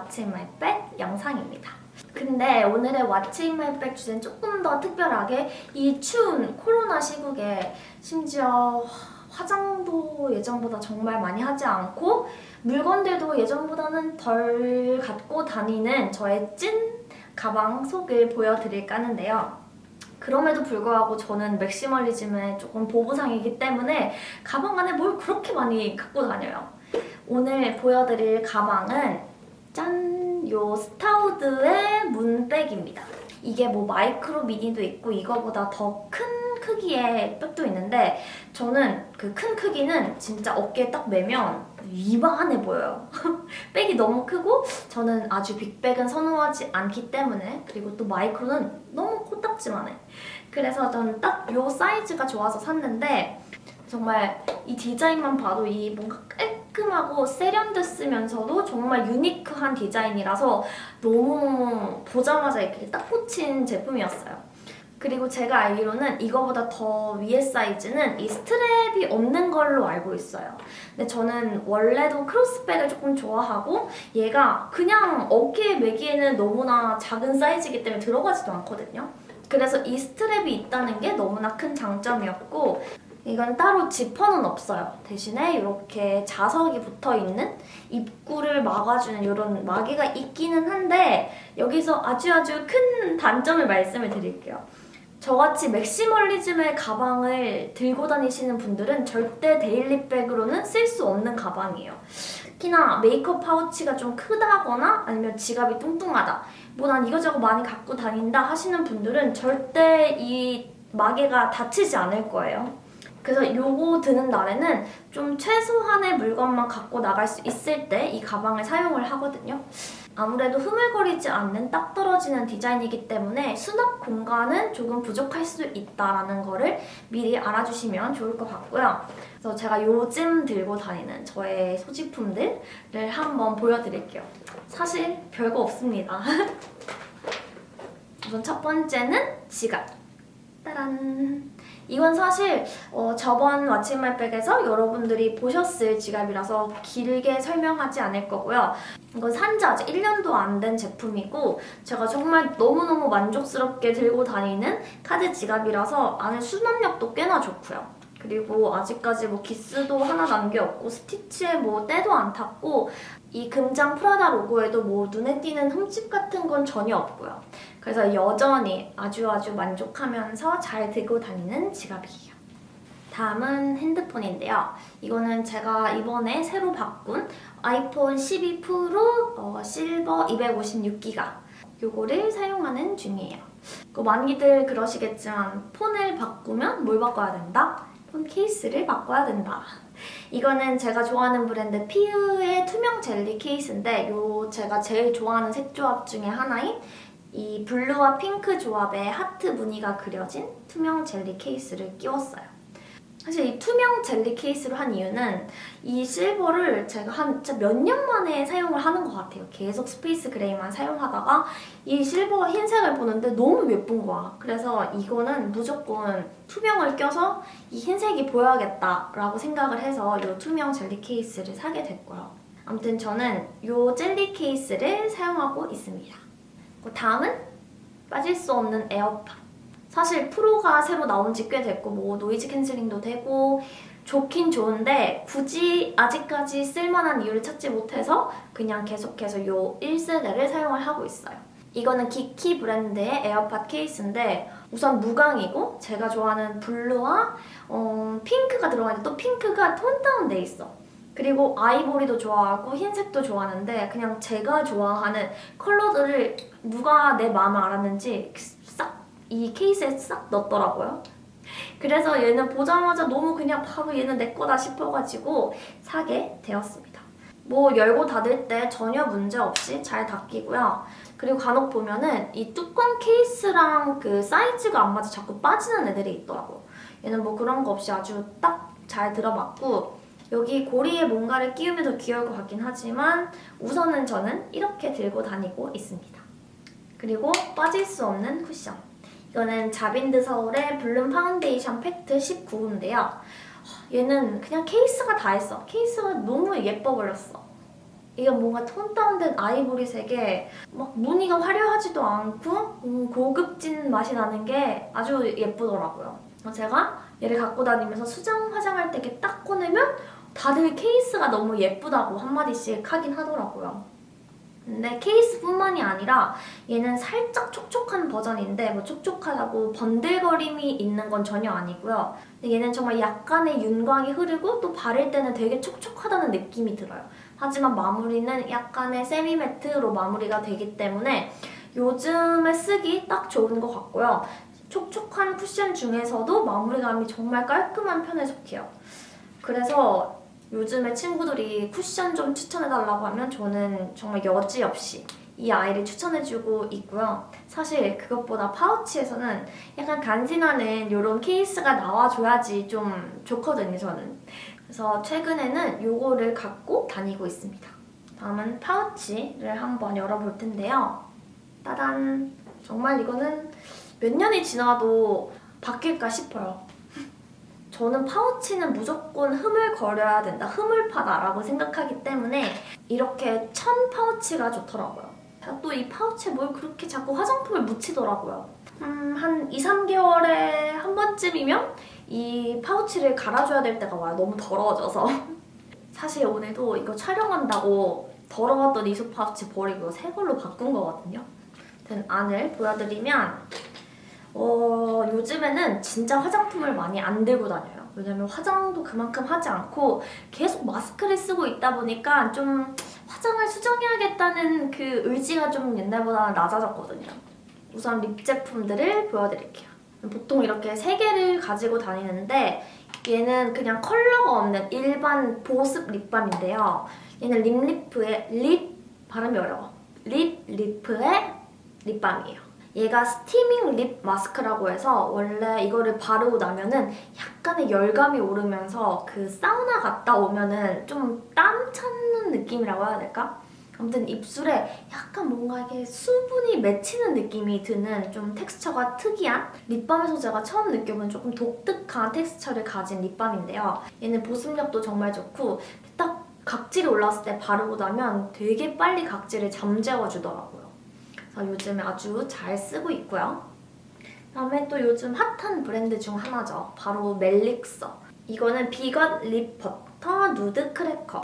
What's in my bag 영상입니다. 근데 오늘의 What's in my bag 주제는 조금 더 특별하게 이 추운 코로나 시국에 심지어 화장도 예전보다 정말 많이 하지 않고 물건들도 예전보다는 덜 갖고 다니는 저의 찐 가방 속을 보여드릴까 하는데요. 그럼에도 불구하고 저는 맥시멀리즘의 조금 보부상이기 때문에 가방 안에 뭘 그렇게 많이 갖고 다녀요. 오늘 보여드릴 가방은 짠! 요 스타우드의 moon bag입니다. 이게 뭐 마이크로 미니도 있고 이거보다 더 큰 크기의 백도 있는데 저는 그 큰 크기는 진짜 어깨에 딱 매면 이만해 보여요. 백이 너무 크고 저는 아주 big bag은 선호하지 않기 때문에 그리고 또 마이크로는 너무 코딱지만 해. 그래서 저는 딱 요 사이즈가 좋아서 샀는데 정말 이 디자인만 봐도 이 뭔가 깔 끔하고 세련됐으면서도 정말 유니크한 디자인이라서 너무 보자마자 이렇게 딱 꽂힌 제품이었어요. 그리고 제가 알기로는 이거보다 더 위에 사이즈는 이 스트랩이 없는 걸로 알고 있어요. 근데 저는 원래도 크로스백을 조금 좋아하고 얘가 그냥 어깨에 매기에는 너무나 작은 사이즈이기 때문에 들어가지도 않거든요. 그래서 이 스트랩이 있다는 게 너무나 큰 장점이었고 이건 따로 지퍼는 없어요. 대신에 이렇게 자석이 붙어있는 입구를 막아주는 이런 마개가 있기는 한데 여기서 아주 아주 큰 단점을 말씀을 드릴게요. 저같이 맥시멀리즘의 가방을 들고 다니시는 분들은 절대 데일리백으로는 쓸 수 없는 가방이에요. 특히나 메이크업 파우치가 좀 크다거나 아니면 지갑이 뚱뚱하다 뭐 난 이거저거 많이 갖고 다닌다 하시는 분들은 절대 이 마개가 닫히지 않을 거예요. 그래서 요거 드는 날에는 좀 최소한의 물건만 갖고 나갈 수 있을 때 이 가방을 사용을 하거든요. 아무래도 흐물거리지 않는 딱 떨어지는 디자인이기 때문에 수납 공간은 조금 부족할 수 있다는 거를 미리 알아주시면 좋을 것 같고요. 그래서 제가 요즘 들고 다니는 저의 소지품들을 한번 보여드릴게요. 사실 별거 없습니다. 우선 첫 번째는 지갑. 따란! 이건 사실 어, 저번 왓츠인마백에서 여러분들이 보셨을 지갑이라서 길게 설명하지 않을 거고요. 이건 산지 아직 1년도 안 된 제품이고 제가 정말 너무너무 만족스럽게 들고 다니는 카드 지갑이라서 안에 수납력도 꽤나 좋고요. 그리고 아직까지 뭐 기스도 하나 남겨 없고 스티치에 뭐 때도 안 탔고 이 금장 프라다 로고에도 뭐 눈에 띄는 흠집 같은 건 전혀 없고요. 그래서 여전히 아주 아주 만족하면서 잘 들고 다니는 지갑이에요. 다음은 핸드폰인데요. 이거는 제가 이번에 새로 바꾼 아이폰 12 프로 어, 실버 256기가 요거를 사용하는 중이에요. 그 많이들 그러시겠지만 폰을 바꾸면 뭘 바꿔야 된다? 폰 케이스를 바꿔야 된다. 이거는 제가 좋아하는 브랜드 피으의 투명 젤리 케이스인데 요 제가 제일 좋아하는 색 조합 중에 하나인 이 블루와 핑크 조합의 하트 무늬가 그려진 투명 젤리 케이스를 끼웠어요. 사실 이 투명 젤리 케이스로 한 이유는 이 실버를 제가 한 몇 년 만에 사용을 하는 것 같아요. 계속 스페이스 그레이만 사용하다가 이 실버 흰색을 보는데 너무 예쁜 거야. 그래서 이거는 무조건 투명을 껴서 이 흰색이 보여야겠다라고 생각을 해서 이 투명 젤리 케이스를 사게 됐고요. 아무튼 저는 이 젤리 케이스를 사용하고 있습니다. 그 다음은 빠질 수 없는 에어팟. 사실 프로가 새로 나온 지 꽤 됐고 뭐 노이즈 캔슬링도 되고 좋긴 좋은데 굳이 아직까지 쓸만한 이유를 찾지 못해서 그냥 계속해서 이 1세대를 사용을 하고 있어요. 이거는 기키 브랜드의 에어팟 케이스인데 우선 무광이고 제가 좋아하는 블루와 어, 핑크가 들어가 있는데 또 핑크가 톤 다운돼 있어. 그리고 아이보리도 좋아하고 흰색도 좋아하는데 그냥 제가 좋아하는 컬러들을 누가 내 마음을 알았는지 싹 이 케이스에 싹 넣었더라고요. 그래서 얘는 보자마자 너무 그냥 바로 얘는 내 거다 싶어가지고 사게 되었습니다. 뭐 열고 닫을 때 전혀 문제 없이 잘 닫히고요. 그리고 간혹 보면은 이 뚜껑 케이스랑 그 사이즈가 안 맞아 자꾸 빠지는 애들이 있더라고요. 얘는 뭐 그런 거 없이 아주 딱 잘 들어맞고 여기 고리에 뭔가를 끼우면 더 귀여울 것 같긴 하지만 우선은 저는 이렇게 들고 다니고 있습니다. 그리고 빠질 수 없는 쿠션. 이거는 자빈드 서울의 블룸 파운데이션 팩트 19호인데요. 얘는 그냥 케이스가 다 했어. 케이스가 너무 예뻐 버렸어. 이게 뭔가 톤 다운된 아이보리색에 막 무늬가 화려하지도 않고 음, 고급진 맛이 나는 게 아주 예쁘더라고요. 제가 얘를 갖고 다니면서 수정 화장할 때 이렇게 딱 꺼내면 다들 케이스가 너무 예쁘다고 한마디씩 하긴 하더라고요. 근데 케이스뿐만이 아니라 얘는 살짝 촉촉한 버전인데 뭐 촉촉하다고 번들거림이 있는 건 전혀 아니고요. 얘는 정말 약간의 윤광이 흐르고 또 바를 때는 되게 촉촉하다는 느낌이 들어요. 하지만 마무리는 약간의 세미 매트로 마무리가 되기 때문에 요즘에 쓰기 딱 좋은 것 같고요. 촉촉한 쿠션 중에서도 마무리감이 정말 깔끔한 편에 속해요. 그래서 요즘에 친구들이 쿠션 좀 추천해달라고 하면 저는 정말 여지없이 이 아이를 추천해주고 있고요. 사실 그것보다 파우치에서는 약간 간지나는 이런 케이스가 나와줘야지 좀 좋거든요, 저는. 그래서 최근에는 이거를 갖고 다니고 있습니다. 다음은 파우치를 한번 열어볼 텐데요. 따단! 정말 이거는 몇 년이 지나도 바뀔까 싶어요. 저는 파우치는 무조건 흐물거려야 된다, 흐물파다라고 생각하기 때문에 이렇게 천 파우치가 좋더라고요. 또 이 파우치에 뭘 그렇게 자꾸 화장품을 묻히더라고요. 음, 한 2, 3개월에 한 번쯤이면 이 파우치를 갈아줘야 될 때가 와요. 너무 더러워져서. 사실 오늘도 이거 촬영한다고 더러웠던 이소 파우치 버리고 새 걸로 바꾼 거거든요. 된 안을 보여드리면 어, 요즘에는 진짜 화장품을 많이 안 들고 다녀요. 왜냐면 화장도 그만큼 하지 않고 계속 마스크를 쓰고 있다 보니까 좀 화장을 수정해야겠다는 그 의지가 좀 옛날보다 낮아졌거든요. 우선 립 제품들을 보여드릴게요. 보통 이렇게 세 개를 가지고 다니는데 얘는 그냥 컬러가 없는 일반 보습 립밤인데요. 얘는 립리프의 립 발음이 어려워. 립 리프의 립밤이에요. 얘가 스티밍 립 마스크라고 해서 원래 이거를 바르고 나면은 약간의 열감이 오르면서 그 사우나 갔다 오면은 좀 땀 차는 느낌이라고 해야 될까? 아무튼 입술에 약간 뭔가 이게 수분이 맺히는 느낌이 드는 좀 텍스처가 특이한 립밤에서 제가 처음 느껴본 조금 독특한 텍스처를 가진 립밤인데요. 얘는 보습력도 정말 좋고 딱 각질이 올라왔을 때 바르고 나면 되게 빨리 각질을 잠재워주더라고요. 그래서 요즘에 아주 잘 쓰고 있고요. 그다음에 또 요즘 핫한 브랜드 중 하나죠. 바로 멜릭서. 이거는 비건 립 버터 누드 크래커.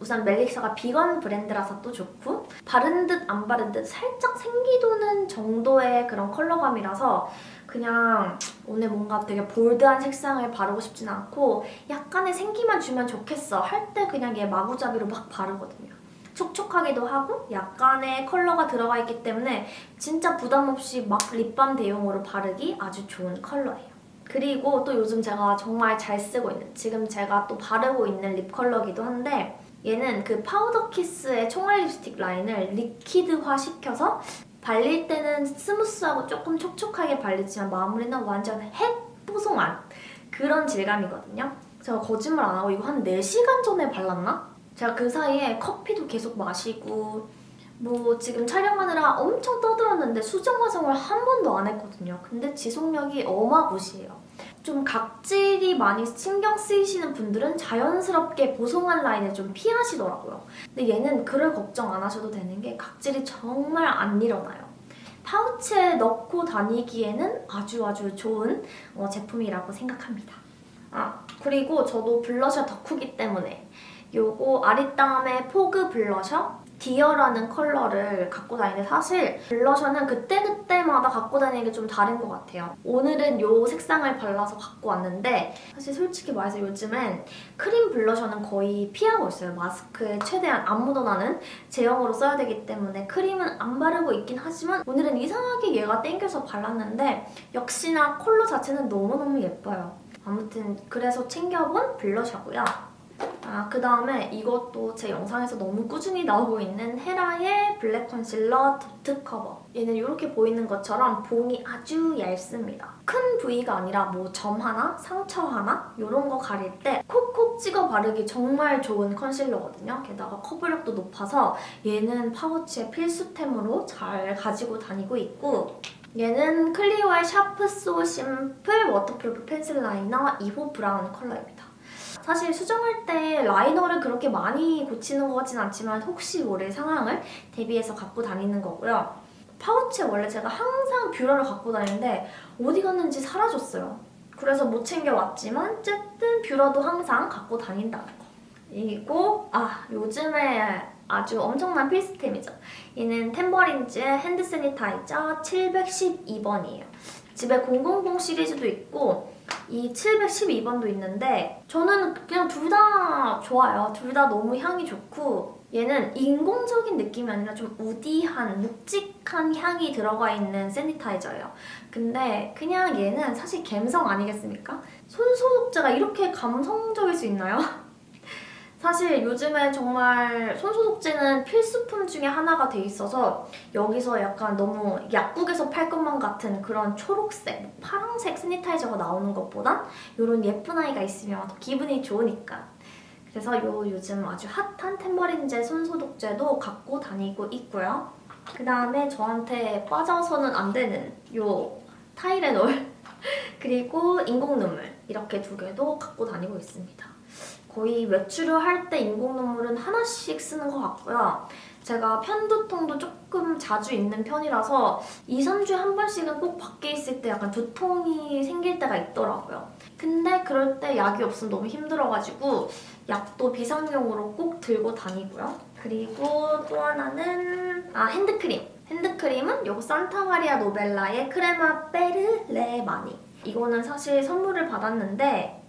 우선 멜릭서가 비건 브랜드라서 또 좋고 바른 듯 안 바른 듯 살짝 생기 도는 정도의 그런 컬러감이라서 그냥 오늘 뭔가 되게 볼드한 색상을 바르고 싶진 않고 약간의 생기만 주면 좋겠어 할 때 그냥 얘 마구잡이로 막 바르거든요. 촉촉하기도 하고 약간의 컬러가 들어가 있기 때문에 진짜 부담 없이 막 립밤 대용으로 바르기 아주 좋은 컬러예요. 그리고 또 요즘 제가 정말 잘 쓰고 있는 지금 제가 또 바르고 있는 립 컬러기도 한데 얘는 그 파우더 키스의 총알 립스틱 라인을 리퀴드화 시켜서 발릴 때는 스무스하고 조금 촉촉하게 발리지만 마무리는 완전 핵 뽀송한 그런 질감이거든요. 제가 거짓말 안 하고 이거 한 4시간 전에 발랐나? 제가 그 사이에 커피도 계속 마시고 뭐 지금 촬영하느라 엄청 떠들었는데 수정 화장을 한 번도 안 했거든요. 근데 지속력이 어마무시해요. 좀 각질이 많이 신경 쓰이시는 분들은 자연스럽게 보송한 라인을 좀 피하시더라고요. 근데 얘는 그럴 걱정 안 하셔도 되는 게 각질이 정말 안 일어나요. 파우치에 넣고 다니기에는 아주 아주 좋은 어, 제품이라고 생각합니다. 아 그리고 저도 블러셔 덕후기 때문에 요거 아리따움의 포그 블러셔 디어라는 컬러를 갖고 다니는데 사실 블러셔는 그때그때마다 갖고 다니는 게 좀 다른 것 같아요. 오늘은 이 색상을 발라서 갖고 왔는데 사실 솔직히 말해서 요즘엔 크림 블러셔는 거의 피하고 있어요. 마스크에 최대한 안 묻어나는 제형으로 써야 되기 때문에 크림은 안 바르고 있긴 하지만 오늘은 이상하게 얘가 땡겨서 발랐는데 역시나 컬러 자체는 너무너무 예뻐요. 아무튼 그래서 챙겨본 블러셔고요. 아, 그 다음에 이것도 제 영상에서 너무 꾸준히 나오고 있는 헤라의 블랙 컨실러 도트 커버. 얘는 이렇게 보이는 것처럼 봉이 아주 얇습니다. 큰 부위가 아니라 뭐 점 하나, 상처 하나 이런 거 가릴 때 콕콕 찍어 바르기 정말 좋은 컨실러거든요. 게다가 커버력도 높아서 얘는 파우치의 필수템으로 잘 가지고 다니고 있고 얘는 클리오의 샤프 소 심플 워터프루프 펜슬 라이너 2호 브라운 컬러입니다. 사실 수정할 때 라이너를 그렇게 많이 고치는 것 같진 않지만 혹시 모를 상황을 대비해서 갖고 다니는 거고요. 파우치에 원래 제가 항상 뷰러를 갖고 다니는데 어디 갔는지 사라졌어요. 그래서 못 챙겨왔지만 어쨌든 뷰러도 항상 갖고 다닌다는 거. 그리고 아 요즘에 아주 엄청난 필수템이죠. 얘는 탬버린즈의 hand sanitizer 712번이에요. 집에 000 시리즈도 있고 이 712번도 있는데 저는 그냥 둘 다 좋아요. 둘 다 너무 향이 좋고 얘는 인공적인 느낌이 아니라 좀 woody한, 묵직한 향이 들어가 있는 sanitizer예요. 근데 그냥 얘는 사실 감성 아니겠습니까? 손소독제가 이렇게 감성적일 수 있나요? 사실 요즘에 정말 손소독제는 필수품 중에 하나가 돼 있어서 여기서 약간 너무 약국에서 팔 것만 같은 그런 초록색, 뭐 파란색 스니타이저가 나오는 것보단 이런 예쁜 아이가 있으면 더 기분이 좋으니까 그래서 요 요즘 아주 핫한 템버린제 손소독제도 갖고 다니고 있고요. 그 다음에 저한테 빠져서는 안 되는 요 타이레놀 그리고 인공 눈물 이렇게 두 개도 갖고 다니고 있습니다. 거의 외출을 할 때 인공 눈물은 하나씩 쓰는 것 같고요. 제가 편두통도 조금 자주 있는 편이라서 2, 3주에 한 번씩은 꼭 밖에 있을 때 약간 두통이 생길 때가 있더라고요. 근데 그럴 때 약이 없으면 너무 힘들어가지고 약도 비상용으로 꼭 들고 다니고요. 그리고 또 하나는 아 핸드크림. 핸드크림은 요거 산타마리아 노벨라의 크레마 베르레 마니. 이거는 사실 선물을 받았는데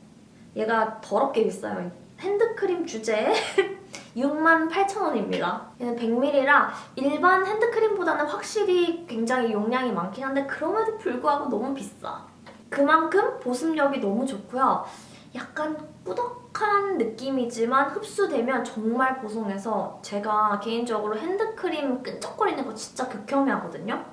얘가 더럽게 비싸요. 핸드크림 주제에 68,000원입니다. 얘는 100ml라 일반 핸드크림보다는 확실히 굉장히 용량이 많긴 한데 그럼에도 불구하고 너무 비싸. 그만큼 보습력이 너무 좋고요. 약간 꾸덕한 느낌이지만 흡수되면 정말 보송해서 제가 개인적으로 핸드크림 끈적거리는 거 진짜 극혐해하거든요.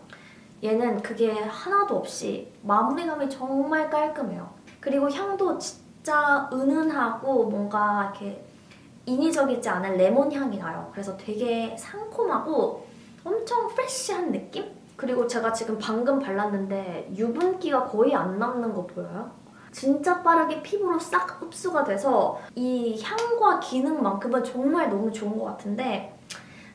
얘는 그게 하나도 없이 마무리감이 정말 깔끔해요. 그리고 향도 진짜 진짜 은은하고 뭔가 이렇게 인위적이지 않은 레몬 향이 나요. 그래서 되게 상콤하고 엄청 프레쉬한 느낌? 그리고 제가 지금 방금 발랐는데 유분기가 거의 안 남는 거 보여요? 진짜 빠르게 피부로 싹 흡수가 돼서 이 향과 기능만큼은 정말 너무 좋은 것 같은데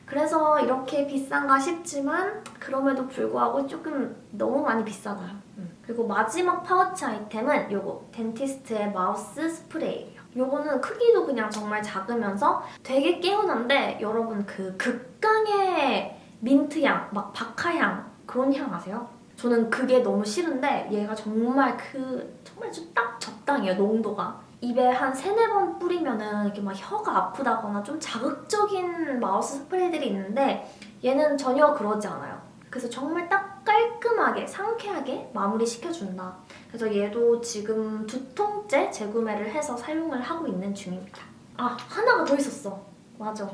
그래서 이렇게 비싼가 싶지만 그럼에도 불구하고 조금 너무 많이 비싸나요. 음. 그리고 마지막 파우치 아이템은 이거 덴티스트의 mouth spray예요. 이거는 크기도 그냥 정말 작으면서 되게 개운한데 여러분 그 극강의 민트향, 막 박하향 그런 향 아세요? 저는 그게 너무 싫은데 얘가 정말 그 정말 딱 적당해요, 농도가. 입에 한 세네 번 뿌리면은 이렇게 막 혀가 아프다거나 좀 자극적인 mouth spray들이 있는데 얘는 전혀 그러지 않아요. 그래서 정말 딱 깔끔하게 상쾌하게 마무리 시켜준다. 그래서 얘도 지금 두 통째 재구매를 해서 사용을 하고 있는 중입니다. 아 하나가 더 있었어. 맞아.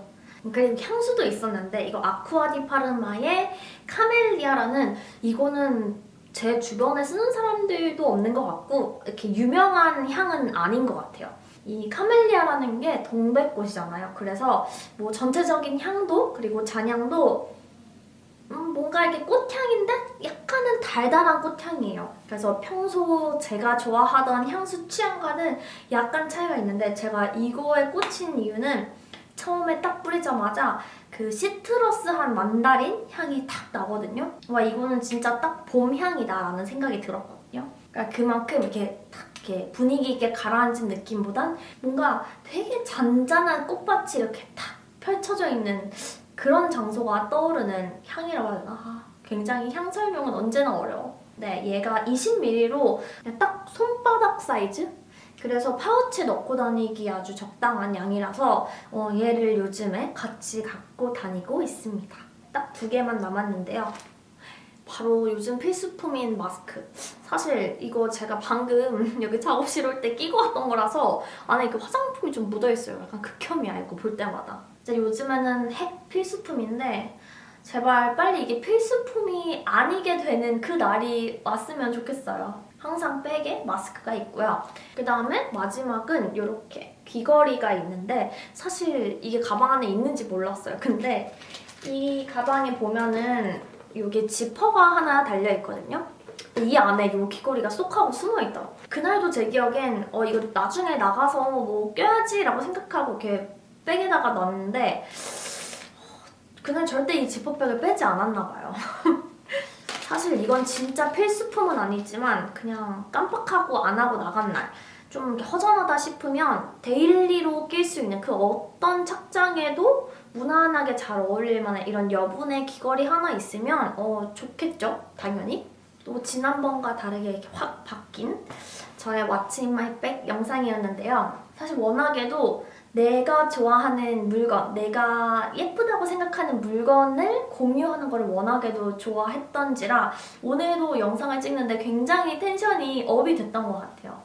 그리고 향수도 있었는데 이거 아쿠아디 파르마의 카멜리아라는 이거는 제 주변에 쓰는 사람들도 없는 것 같고 이렇게 유명한 향은 아닌 것 같아요. 이 카멜리아라는 게 동백꽃이잖아요. 그래서 뭐 전체적인 향도 그리고 잔향도 음, 뭔가 이렇게 꽃향인데 약간은 달달한 꽃향이에요. 그래서 평소 제가 좋아하던 향수 취향과는 약간 차이가 있는데 제가 이거에 꽂힌 이유는 처음에 딱 뿌리자마자 그 시트러스한 만다린 향이 탁 나거든요. 와 이거는 진짜 딱 봄 향이다라는 생각이 들었거든요. 그러니까 그만큼 이렇게 탁 이렇게 분위기 있게 가라앉은 느낌보단 뭔가 되게 잔잔한 꽃밭이 이렇게 탁 펼쳐져 있는 그런 장소가 떠오르는 향이라고 해야 되나? 아, 굉장히 향 설명은 언제나 어려워. 네, 얘가 20ml로 딱 손바닥 사이즈? 그래서 파우치에 넣고 다니기 아주 적당한 양이라서 어, 얘를 요즘에 같이 갖고 다니고 있습니다. 딱 두 개만 남았는데요. 바로 요즘 필수품인 마스크. 사실 이거 제가 방금 여기 작업실 올 때 끼고 왔던 거라서 안에 그 화장품이 좀 묻어있어요. 약간 극혐이야 이거 볼 때마다. 이제 요즘에는 핵 필수품인데 제발 빨리 이게 필수품이 아니게 되는 그 날이 왔으면 좋겠어요. 항상 백에 마스크가 있고요. 그 다음에 마지막은 이렇게 귀걸이가 있는데 사실 이게 가방 안에 있는지 몰랐어요. 근데 이 가방에 보면은 여기 지퍼가 하나 달려있거든요. 이 안에 이 귀걸이가 쏙 하고 숨어있더라고요. 그날도 제 기억엔 어 이거 나중에 나가서 뭐 껴야지 라고 생각하고 이렇게 백에다가 넣었는데 그날 절대 이 지퍼백을 빼지 않았나 봐요. 사실 이건 진짜 필수품은 아니지만 그냥 깜빡하고 안 하고 나간 날 좀 허전하다 싶으면 daily로 낄 수 있는 그 어떤 착장에도 무난하게 잘 어울릴 만한 이런 여분의 귀걸이 하나 있으면 어 좋겠죠? 당연히. 또 지난번과 다르게 이렇게 확 바뀐 저의 my bag 영상이었는데요. 사실 워낙에도 내가 좋아하는 물건, 내가 예쁘다고 생각하는 물건을 공유하는 걸 워낙에도 좋아했던지라 오늘도 영상을 찍는데 굉장히 텐션이 업이 됐던 것 같아요.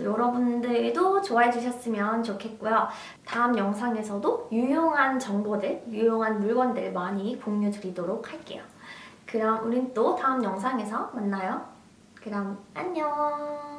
여러분들도 좋아해 주셨으면 좋겠고요. 다음 영상에서도 유용한 정보들, 유용한 물건들 많이 공유 드리도록 할게요. 그럼 우린 또 다음 영상에서 만나요. 그럼 안녕!